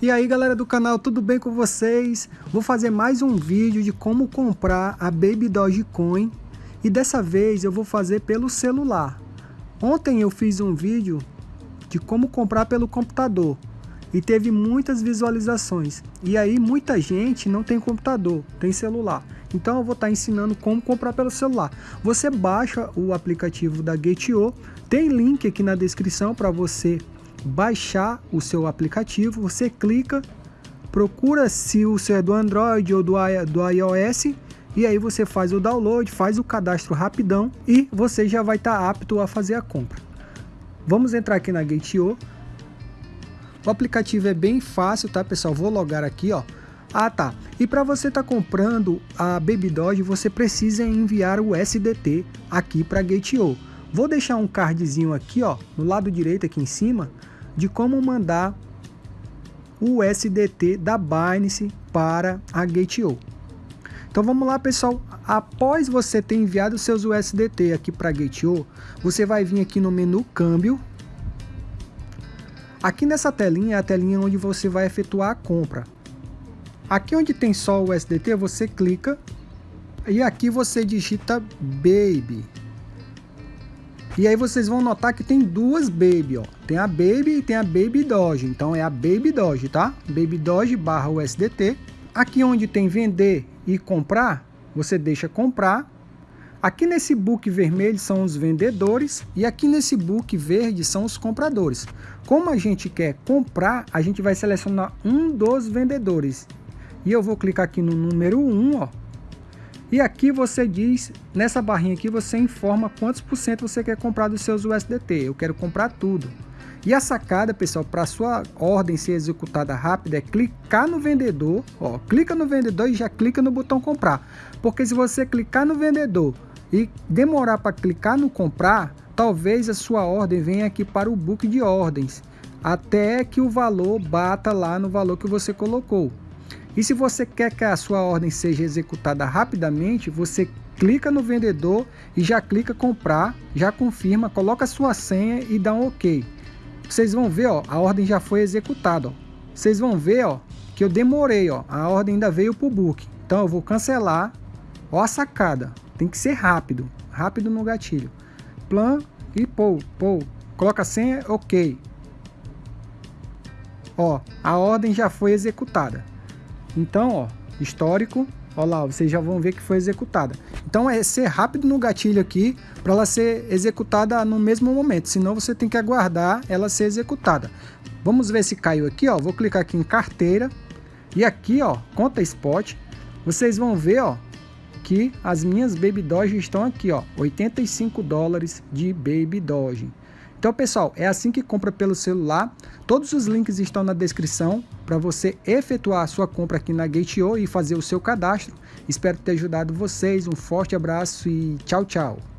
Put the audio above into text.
E aí galera do canal, tudo bem com vocês? Vou fazer mais um vídeo de como comprar a Baby Dogecoin e dessa vez eu vou fazer pelo celular. Ontem eu fiz um vídeo de como comprar pelo computador e teve muitas visualizações. E aí muita gente não tem computador, tem celular. Então eu vou estar ensinando como comprar pelo celular. Você baixa o aplicativo da Gate.io, tem link aqui na descrição para você baixar o seu aplicativo, você clica, procura se o seu é do Android ou do, do iOS e aí você faz o download, faz o cadastro rapidão e você já vai estar tá apto a fazer a compra. Vamos entrar aqui na Gate.io. O aplicativo é bem fácil, tá pessoal? Vou logar aqui, ó. Ah tá, e para você estar tá comprando a Baby Doge, você precisa enviar o SDT aqui para Gate.io. Vou deixar um cardzinho aqui, ó, no lado direito aqui em cima, de como mandar o USDT da Binance para a Gate.io. Então vamos lá pessoal, após você ter enviado seus USDT aqui para a Gate.io, você vai vir aqui no menu câmbio. Aqui nessa telinha é a telinha onde você vai efetuar a compra. Aqui onde tem só o USDT, você clica e aqui você digita Baby. E aí vocês vão notar que tem duas Baby, ó. Tem a Baby e tem a Baby Doge. Então é a Baby Doge, tá? Baby Doge barra USDT. Aqui onde tem vender e comprar, você deixa comprar. Aqui nesse book vermelho são os vendedores e aqui nesse book verde são os compradores. Como a gente quer comprar, a gente vai selecionar um dos vendedores. E eu vou clicar aqui no número 1, ó, e aqui você diz, nessa barrinha aqui, você informa quantos por cento você quer comprar dos seus USDT. Eu quero comprar tudo. E a sacada, pessoal, para sua ordem ser executada rápida é clicar no vendedor, ó, clica no vendedor e já clica no botão comprar. Porque se você clicar no vendedor e demorar para clicar no comprar, talvez a sua ordem venha aqui para o book de ordens, até que o valor bata lá no valor que você colocou. E se você quer que a sua ordem seja executada rapidamente, você clica no vendedor e já clica comprar, já confirma, coloca sua senha e dá um OK. Vocês vão ver, ó, a ordem já foi executada, ó. Vocês vão ver, ó, que eu demorei, ó, a ordem ainda veio para o book. Então eu vou cancelar. Ó a sacada, tem que ser rápido, rápido no gatilho. Plan e pou, pou. Coloca a senha, OK. Ó, a ordem já foi executada. Então, ó, histórico, ó lá, vocês já vão ver que foi executada. Então é ser rápido no gatilho aqui para ela ser executada no mesmo momento, senão você tem que aguardar ela ser executada. Vamos ver se caiu aqui, ó, vou clicar aqui em carteira e aqui, ó, conta spot, vocês vão ver, ó, que as minhas Baby Doge estão aqui, ó, 85 dólares de Baby Doge. Então, pessoal, é assim que compra pelo celular. Todos os links estão na descrição para você efetuar a sua compra aqui na Gate.io e fazer o seu cadastro. Espero ter ajudado vocês. Um forte abraço e tchau, tchau.